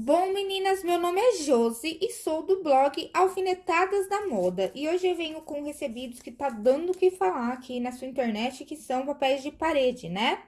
Bom, meninas, meu nome é Josi e sou do blog Alfinetadas da Moda. E hoje eu venho com recebidos que tá dando o que falar aqui na sua internet, que são papéis de parede, né?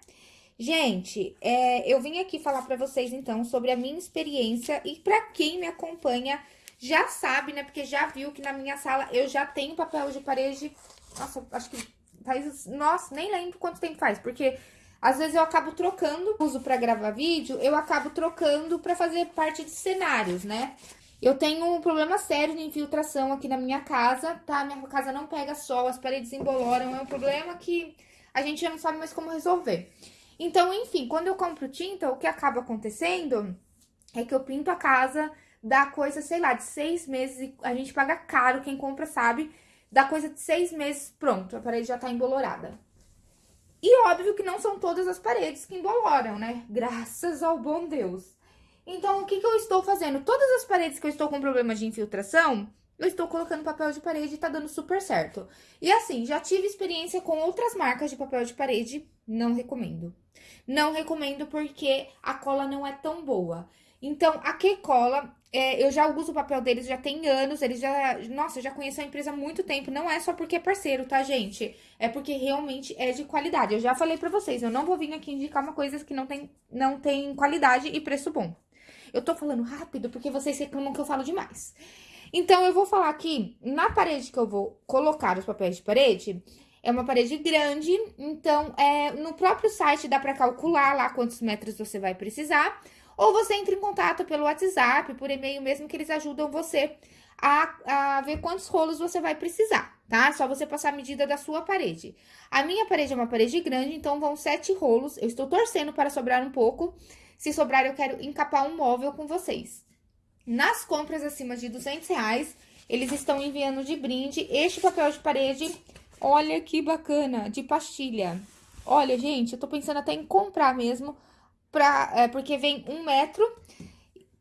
Gente, é, eu vim aqui falar pra vocês, então, sobre a minha experiência e pra quem me acompanha já sabe, né? Porque já viu que na minha sala eu já tenho papel de parede, nossa, acho que faz, nossa, nem lembro quanto tempo faz, porque às vezes eu acabo trocando, uso para gravar vídeo, eu acabo trocando para fazer parte de cenários, né? Eu tenho um problema sério de infiltração aqui na minha casa, tá? Minha casa não pega sol, as paredes emboloram, é um problema que a gente já não sabe mais como resolver. Então, enfim, quando eu compro tinta, o que acaba acontecendo é que eu pinto a casa, dá coisa, sei lá, de seis meses, a gente paga caro, quem compra sabe, dá coisa de seis meses, pronto, a parede já tá embolorada. E óbvio que não são todas as paredes que emboloram, né? Graças ao bom Deus. Então, o que, que eu estou fazendo? Todas as paredes que eu estou com problema de infiltração, eu estou colocando papel de parede e tá dando super certo. E assim, já tive experiência com outras marcas de papel de parede, não recomendo. Não recomendo porque a cola não é tão boa. Então, a Que Cola, é, eu já uso o papel deles já tem anos, eles já... Nossa, eu já conheço a empresa há muito tempo, não é só porque é parceiro, tá, gente? É porque realmente é de qualidade. Eu já falei pra vocês, eu não vou vir aqui indicar uma coisa que não tem, não tem qualidade e preço bom. Eu tô falando rápido porque vocês reclamam que eu falo demais. Então, eu vou falar aqui, na parede que eu vou colocar os papéis de parede, é uma parede grande, então, é, no próprio site dá pra calcular lá quantos metros você vai precisar. Ou você entra em contato pelo WhatsApp, por e-mail mesmo, que eles ajudam você a, a ver quantos rolos você vai precisar, tá? Só você passar a medida da sua parede. A minha parede é uma parede grande, então vão sete rolos. Eu estou torcendo para sobrar um pouco. Se sobrar, eu quero encapar um móvel com vocês. Nas compras acima de 200 reais, eles estão enviando de brinde este papel de parede. Olha que bacana, de pastilha. Olha, gente, eu tô pensando até em comprar mesmo pra, é, porque vem um metro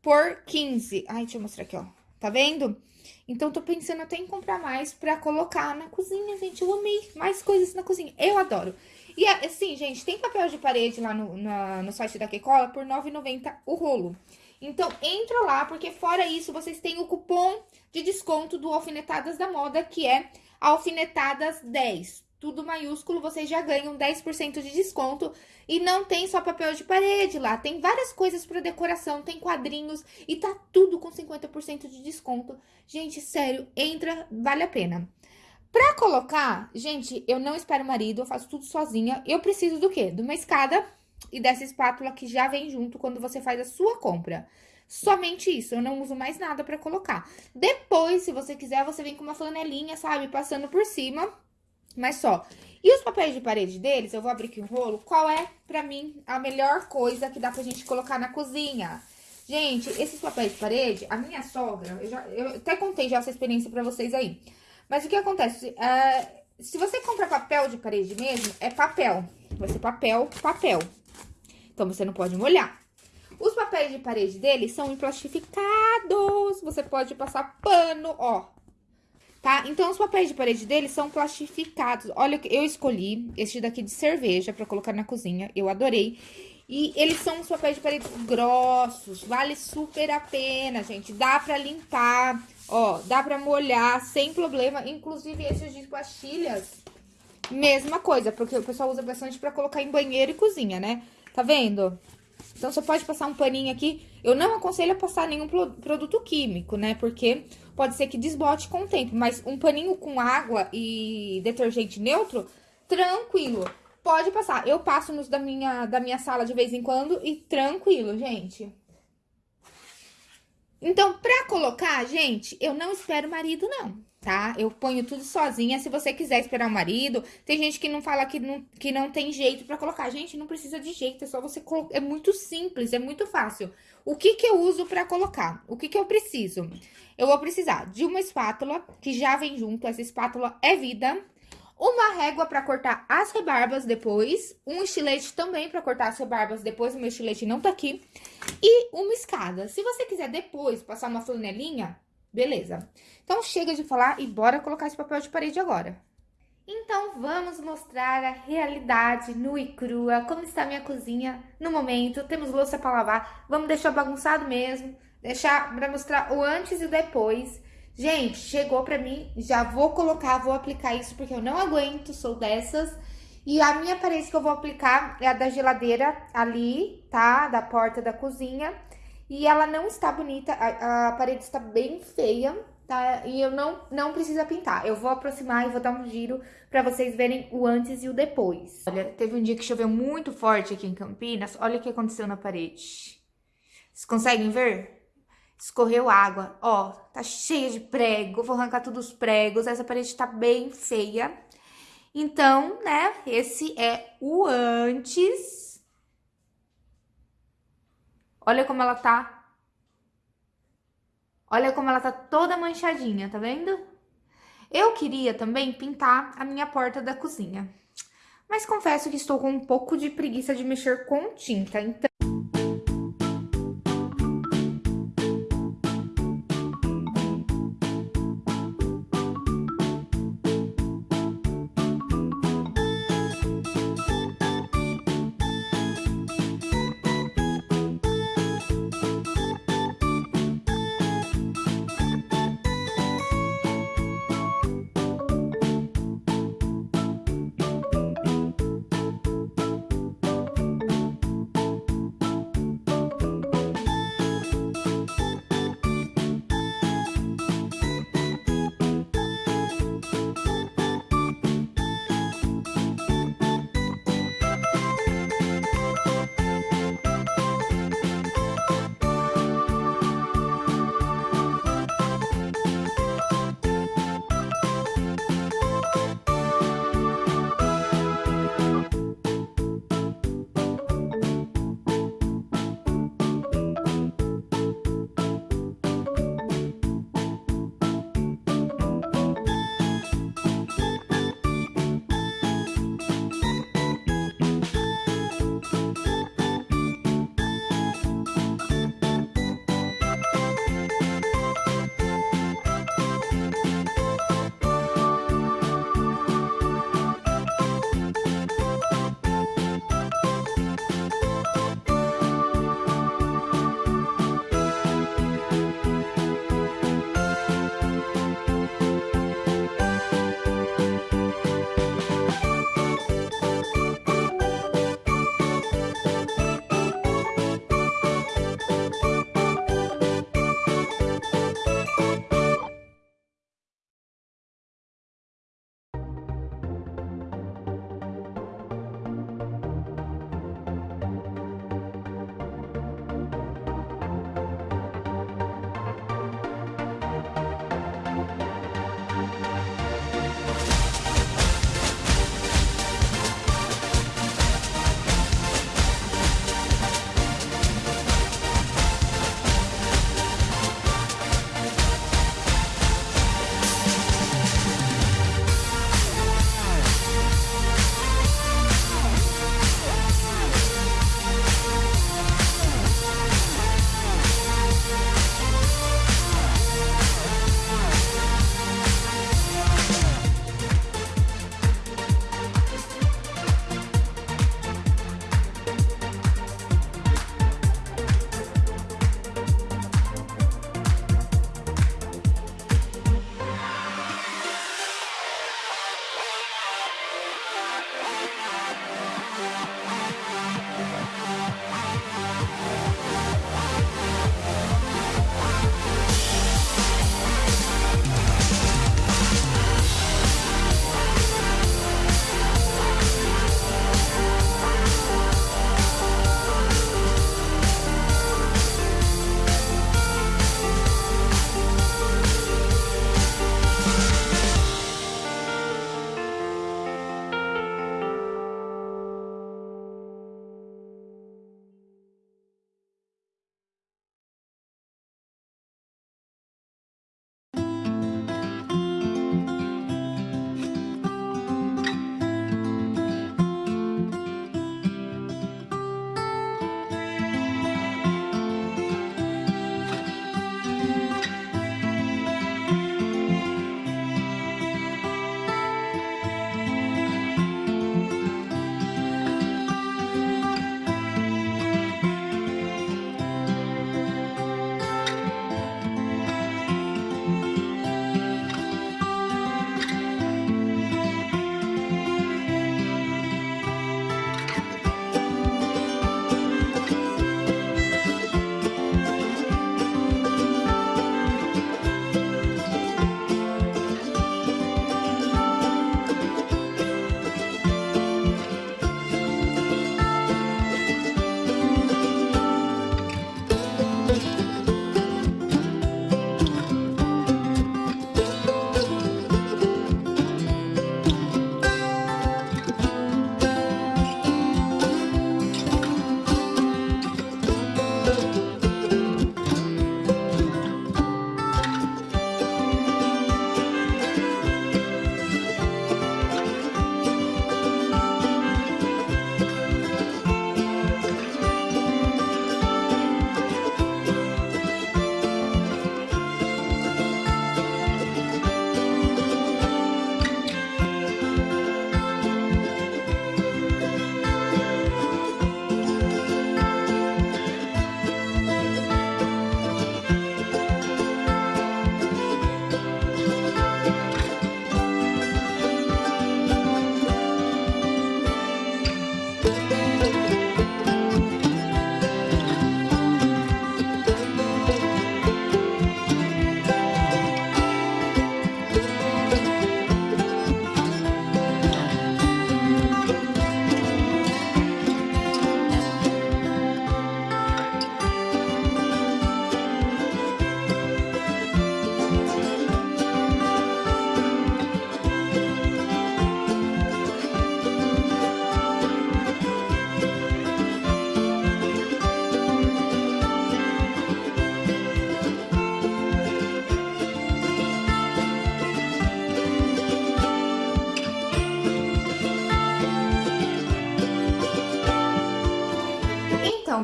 por 15. Ai, deixa eu mostrar aqui, ó. Tá vendo? Então, tô pensando até em comprar mais pra colocar na cozinha, gente. Eu amei mais coisas na cozinha. Eu adoro. E assim, gente, tem papel de parede lá no, na, no site da Kekola por R$ 9,90 o rolo. Então, entra lá, porque fora isso, vocês têm o cupom de desconto do Alfinetadas da Moda, que é Alfinetadas 10 tudo maiúsculo, vocês já ganham 10% de desconto. E não tem só papel de parede lá, tem várias coisas para decoração, tem quadrinhos e tá tudo com 50% de desconto. Gente, sério, entra, vale a pena. Pra colocar, gente, eu não espero marido, eu faço tudo sozinha. Eu preciso do quê? De uma escada e dessa espátula que já vem junto quando você faz a sua compra. Somente isso, eu não uso mais nada pra colocar. Depois, se você quiser, você vem com uma flanelinha, sabe, passando por cima mas só. E os papéis de parede deles, eu vou abrir aqui um rolo, qual é, pra mim, a melhor coisa que dá pra gente colocar na cozinha? Gente, esses papéis de parede, a minha sogra, eu, já, eu até contei já essa experiência pra vocês aí. Mas o que acontece? É, se você compra papel de parede mesmo, é papel. Vai ser papel, papel. Então, você não pode molhar. Os papéis de parede deles são emplastificados. Você pode passar pano, ó tá? Então, os papéis de parede deles são plastificados. Olha, eu escolhi este daqui de cerveja pra colocar na cozinha, eu adorei. E eles são os papéis de parede grossos, vale super a pena, gente. Dá pra limpar, ó, dá pra molhar sem problema. Inclusive, esses de pastilhas, mesma coisa, porque o pessoal usa bastante pra colocar em banheiro e cozinha, né? Tá vendo? Então, você pode passar um paninho aqui. Eu não aconselho a passar nenhum produto químico, né? Porque pode ser que desbote com o tempo. Mas um paninho com água e detergente neutro, tranquilo. Pode passar. Eu passo nos da minha, da minha sala de vez em quando e tranquilo, gente. Então, pra colocar, gente, eu não espero marido, não tá? Eu ponho tudo sozinha, se você quiser esperar o marido. Tem gente que não fala que não, que não tem jeito pra colocar. Gente, não precisa de jeito, é só você colocar. É muito simples, é muito fácil. O que que eu uso pra colocar? O que que eu preciso? Eu vou precisar de uma espátula, que já vem junto, essa espátula é vida. Uma régua pra cortar as rebarbas depois. Um estilete também pra cortar as rebarbas depois, o meu estilete não tá aqui. E uma escada. Se você quiser depois passar uma flanelinha, Beleza. Então, chega de falar e bora colocar esse papel de parede agora. Então vamos mostrar a realidade nua e crua, como está a minha cozinha no momento. Temos louça para lavar, vamos deixar bagunçado mesmo, deixar para mostrar o antes e o depois. Gente, chegou para mim, já vou colocar, vou aplicar isso porque eu não aguento, sou dessas. E a minha parede que eu vou aplicar é a da geladeira ali, tá? Da porta da cozinha. E ela não está bonita, a, a parede está bem feia, tá? E eu não, não precisa pintar. Eu vou aproximar e vou dar um giro pra vocês verem o antes e o depois. Olha, teve um dia que choveu muito forte aqui em Campinas. Olha o que aconteceu na parede. Vocês conseguem ver? Escorreu água. Ó, tá cheia de prego. Vou arrancar todos os pregos. Essa parede tá bem feia. Então, né, esse é o antes. Olha como ela tá Olha como ela tá toda manchadinha, tá vendo? Eu queria também pintar a minha porta da cozinha. Mas confesso que estou com um pouco de preguiça de mexer com tinta, então...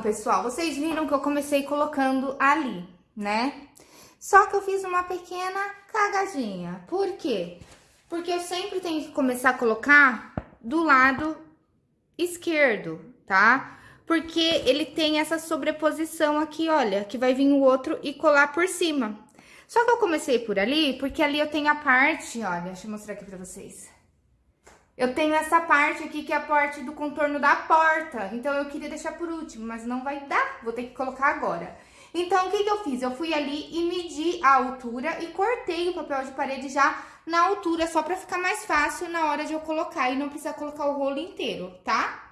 pessoal, vocês viram que eu comecei colocando ali, né? Só que eu fiz uma pequena cagadinha. Por quê? Porque eu sempre tenho que começar a colocar do lado esquerdo, tá? Porque ele tem essa sobreposição aqui, olha, que vai vir o outro e colar por cima. Só que eu comecei por ali, porque ali eu tenho a parte, olha, deixa eu mostrar aqui pra vocês. Eu tenho essa parte aqui, que é a parte do contorno da porta. Então, eu queria deixar por último, mas não vai dar. Vou ter que colocar agora. Então, o que que eu fiz? Eu fui ali e medi a altura e cortei o papel de parede já na altura, só pra ficar mais fácil na hora de eu colocar e não precisar colocar o rolo inteiro, tá?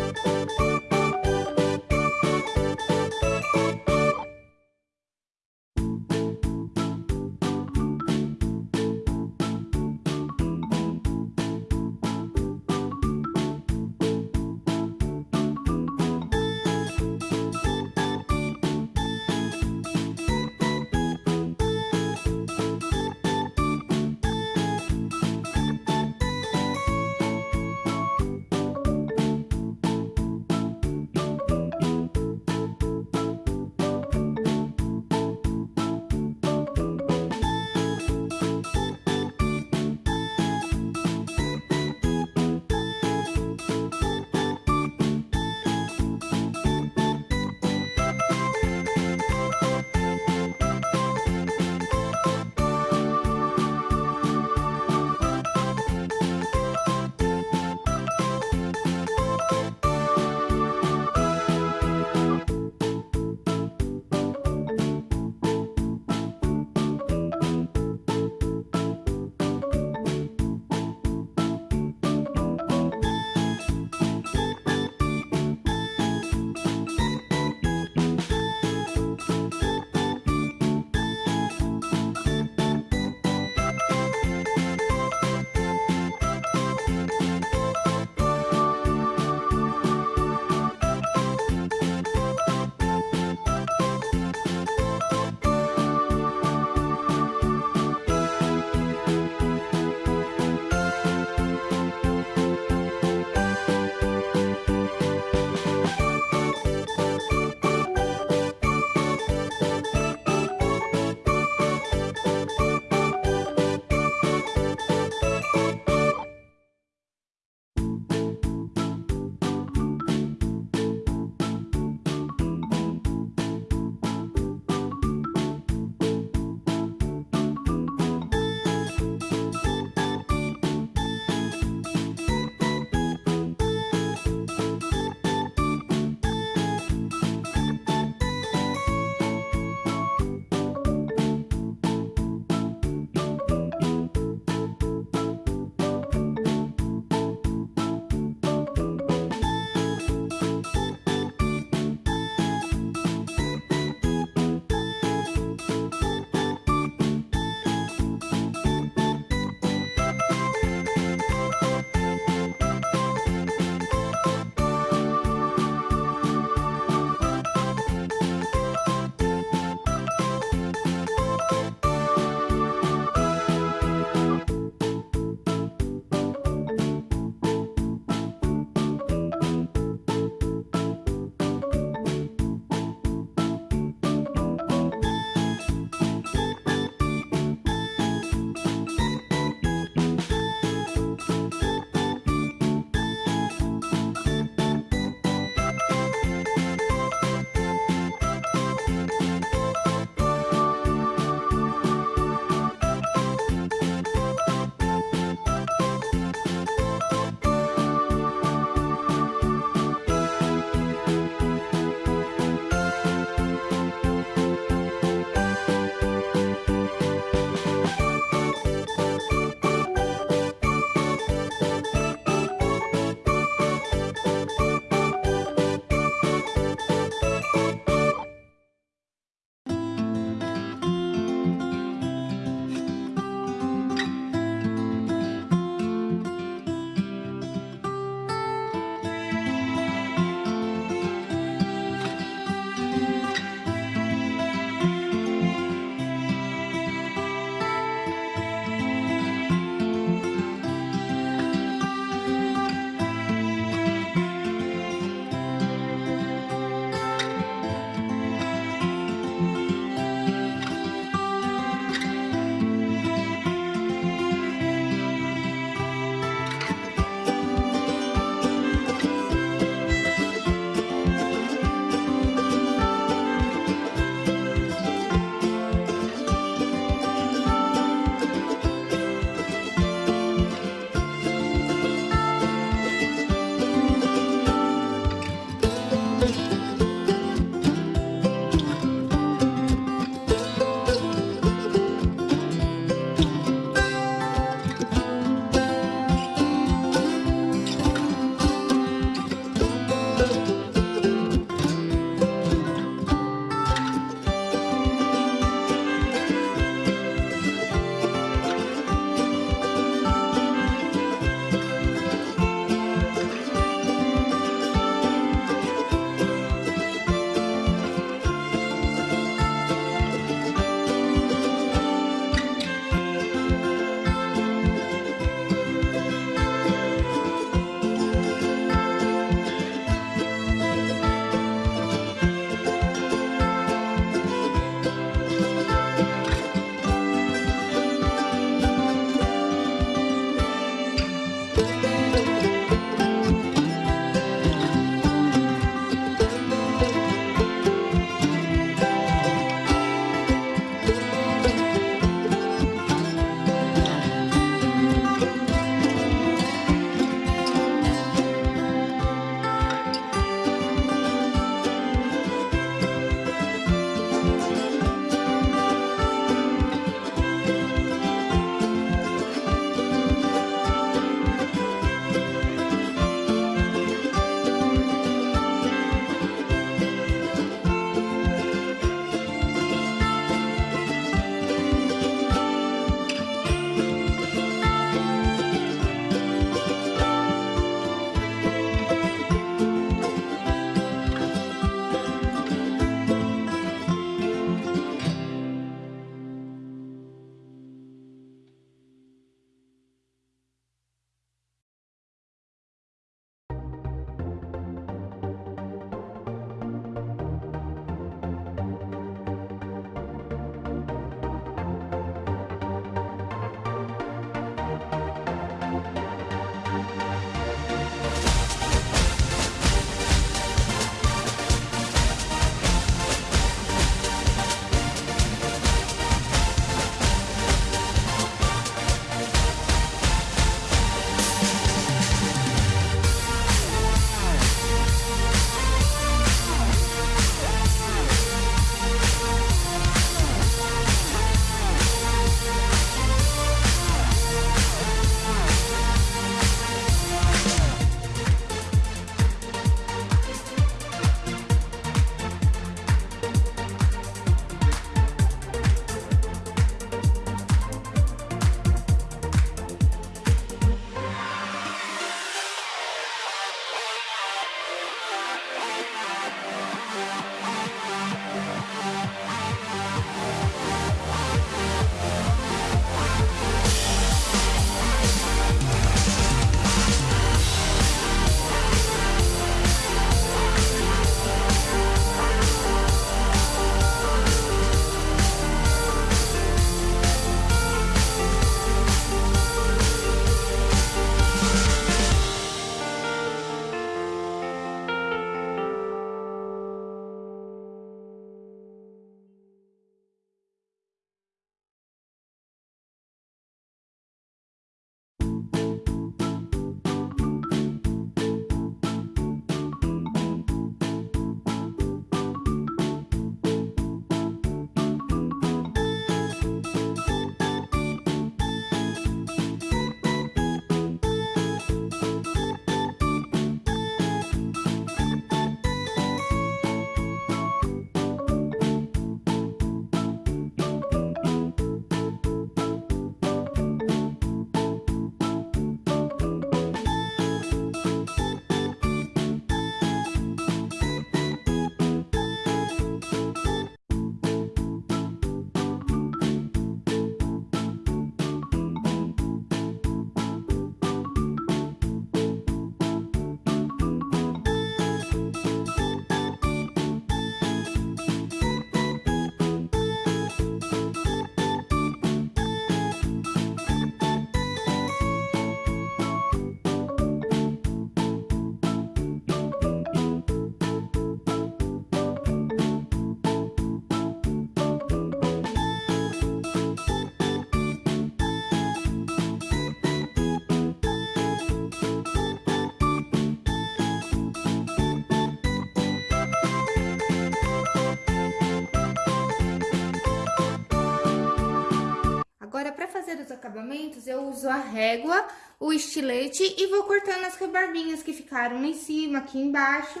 Acabamentos. Eu uso a régua, o estilete e vou cortando as rebarbinhas que ficaram em cima, aqui embaixo.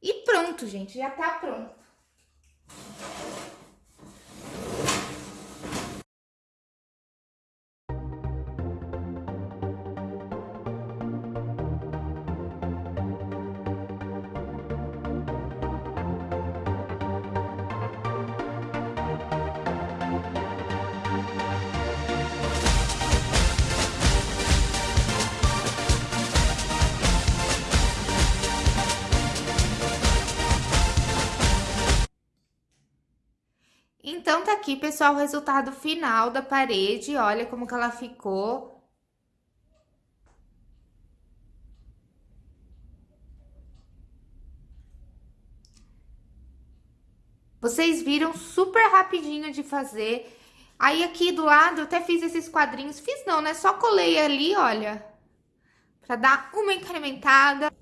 E pronto, gente, já tá pronto. Aqui, pessoal, o resultado final da parede. Olha como que ela ficou. Vocês viram super rapidinho de fazer. Aí, aqui do lado, eu até fiz esses quadrinhos. Fiz não, né? Só colei ali, olha. Pra dar uma incrementada.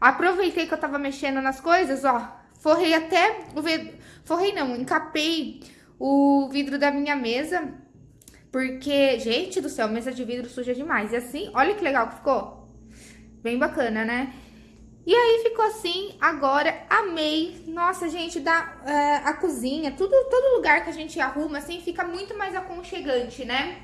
Aproveitei que eu tava mexendo nas coisas, ó. Forrei até o. Forrei não, encapei o vidro da minha mesa. Porque, gente do céu, mesa de vidro suja demais. E assim, olha que legal que ficou. Bem bacana, né? E aí ficou assim, agora amei. Nossa, gente, dá é, a cozinha, tudo, todo lugar que a gente arruma, assim, fica muito mais aconchegante, né?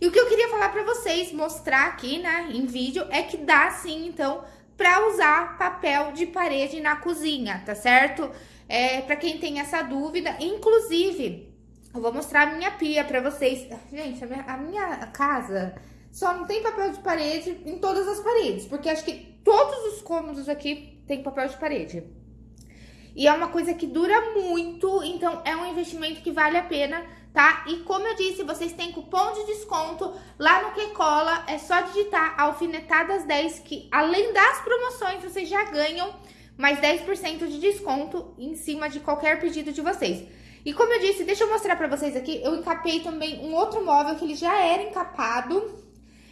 E o que eu queria falar pra vocês, mostrar aqui, né, em vídeo, é que dá sim, então, para usar papel de parede na cozinha, tá certo? É, para quem tem essa dúvida, inclusive, eu vou mostrar a minha pia para vocês. Gente, a minha, a minha, casa só não tem papel de parede em todas as paredes, porque acho que todos os cômodos aqui tem papel de parede. E é uma coisa que dura muito, então é um investimento que vale a pena tá? E como eu disse, vocês têm cupom de desconto lá no Que Cola, é só digitar alfinetadas 10 que além das promoções vocês já ganham mais 10% de desconto em cima de qualquer pedido de vocês. E como eu disse, deixa eu mostrar pra vocês aqui, eu encapei também um outro móvel que ele já era encapado.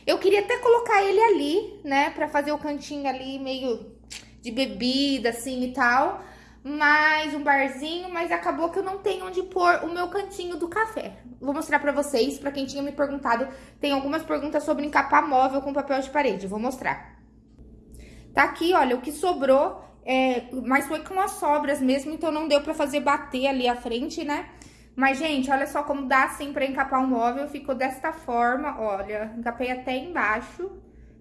Eu queria até colocar ele ali, né, pra fazer o cantinho ali meio de bebida, assim, e tal mais um barzinho, mas acabou que eu não tenho onde pôr o meu cantinho do café. Vou mostrar pra vocês, pra quem tinha me perguntado, tem algumas perguntas sobre encapar móvel com papel de parede, vou mostrar. Tá aqui, olha, o que sobrou, é, mas foi com as sobras mesmo, então não deu pra fazer bater ali a frente, né? Mas, gente, olha só como dá assim pra encapar um móvel, ficou desta forma, olha, encapei até embaixo,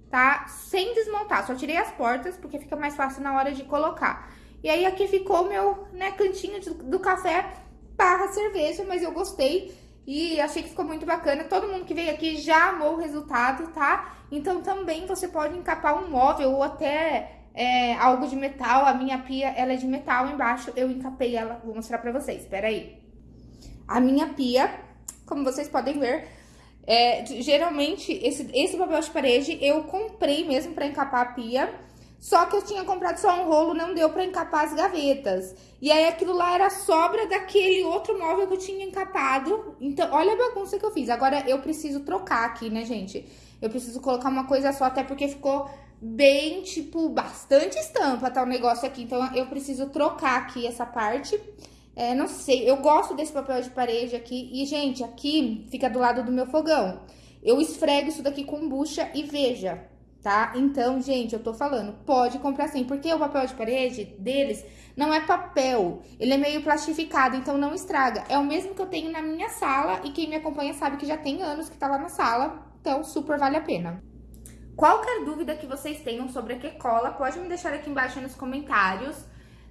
tá? Sem desmontar, só tirei as portas, porque fica mais fácil na hora de colocar. E aí aqui ficou meu né, cantinho de, do café barra cerveja, mas eu gostei e achei que ficou muito bacana. Todo mundo que veio aqui já amou o resultado, tá? Então também você pode encapar um móvel ou até é, algo de metal. A minha pia, ela é de metal embaixo, eu encapei ela. Vou mostrar pra vocês, espera aí. A minha pia, como vocês podem ver, é, geralmente esse, esse papel de parede eu comprei mesmo pra encapar a pia. Só que eu tinha comprado só um rolo, não deu pra encapar as gavetas. E aí aquilo lá era sobra daquele outro móvel que eu tinha encapado. Então, olha a bagunça que eu fiz. Agora eu preciso trocar aqui, né, gente? Eu preciso colocar uma coisa só, até porque ficou bem, tipo, bastante estampa, tá, o negócio aqui. Então, eu preciso trocar aqui essa parte. É, não sei, eu gosto desse papel de parede aqui. E, gente, aqui fica do lado do meu fogão. Eu esfrego isso daqui com bucha e veja, tá? Então, gente, eu tô falando, pode comprar sim, porque o papel de parede deles não é papel, ele é meio plastificado, então não estraga. É o mesmo que eu tenho na minha sala e quem me acompanha sabe que já tem anos que tá lá na sala, então super vale a pena. Qualquer dúvida que vocês tenham sobre a Quecola, pode me deixar aqui embaixo nos comentários,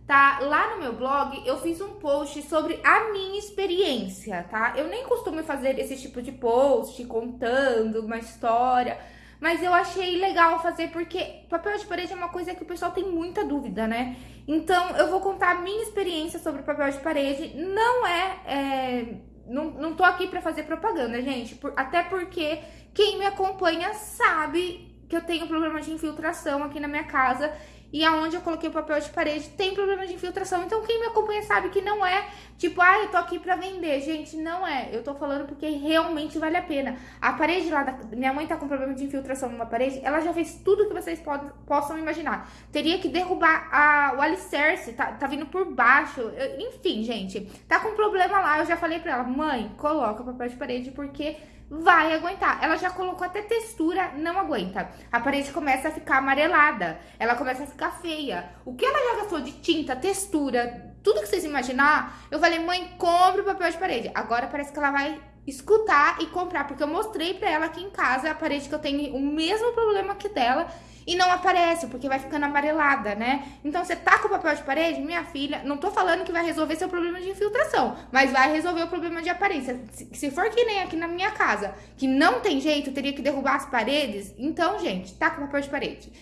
tá? Lá no meu blog eu fiz um post sobre a minha experiência, tá? Eu nem costumo fazer esse tipo de post contando uma história mas eu achei legal fazer porque papel de parede é uma coisa que o pessoal tem muita dúvida, né? Então eu vou contar a minha experiência sobre papel de parede. Não é. é não, não tô aqui pra fazer propaganda, gente. Por, até porque quem me acompanha sabe que eu tenho problema de infiltração aqui na minha casa e aonde eu coloquei o papel de parede tem problema de infiltração. Então, quem me acompanha sabe que não é tipo, ah, eu tô aqui pra vender. Gente, não é. Eu tô falando porque realmente vale a pena. A parede lá, da... minha mãe tá com problema de infiltração numa parede, ela já fez tudo que vocês pod... possam imaginar. Teria que derrubar a... o alicerce, tá, tá vindo por baixo. Enfim, gente, tá com problema lá. Eu já falei pra ela, mãe, coloca o papel de parede porque vai aguentar. Ela já colocou até textura, não aguenta. A parede começa a ficar amarelada, ela começa a ficar feia. O que ela já gastou de tinta, textura, tudo que vocês imaginar, eu falei, mãe, compre o papel de parede. Agora parece que ela vai escutar e comprar, porque eu mostrei pra ela aqui em casa a parede que eu tenho o mesmo problema que dela e não aparece, porque vai ficando amarelada, né? Então, você tá com papel de parede, minha filha, não tô falando que vai resolver seu problema de infiltração, mas vai resolver o problema de aparência. Se for que nem aqui na minha casa, que não tem jeito, teria que derrubar as paredes, então, gente, tá com papel de parede.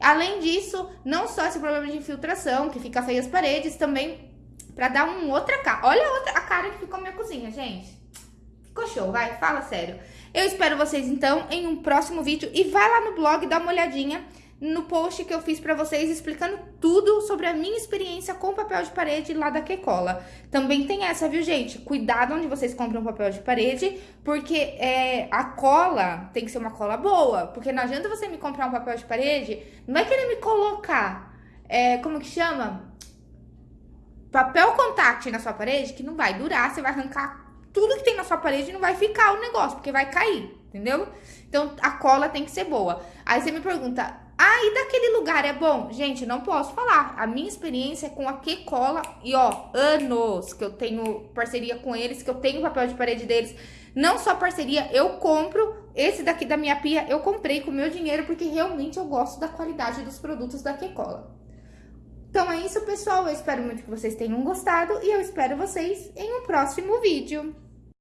Além disso, não só esse problema de infiltração, que fica feio as paredes, também pra dar um outra cara. Olha a, outra, a cara que ficou minha cozinha, gente. Ficou show, vai, fala sério. Eu espero vocês, então, em um próximo vídeo. E vai lá no blog, dá uma olhadinha no post que eu fiz pra vocês, explicando tudo sobre a minha experiência com papel de parede lá da Quecola. Também tem essa, viu, gente? Cuidado onde vocês compram papel de parede, porque é, a cola tem que ser uma cola boa. Porque não adianta você me comprar um papel de parede, não vai querer me colocar, é, como que chama? Papel contact na sua parede, que não vai durar, você vai arrancar tudo que tem na sua parede não vai ficar o negócio, porque vai cair, entendeu? Então, a cola tem que ser boa. Aí você me pergunta, ah, e daquele lugar é bom? Gente, não posso falar. A minha experiência é com a Que Cola, e ó, anos que eu tenho parceria com eles, que eu tenho papel de parede deles. Não só parceria, eu compro. Esse daqui da minha pia eu comprei com meu dinheiro, porque realmente eu gosto da qualidade dos produtos da Que Cola. Então é isso, pessoal. Eu espero muito que vocês tenham gostado e eu espero vocês em um próximo vídeo.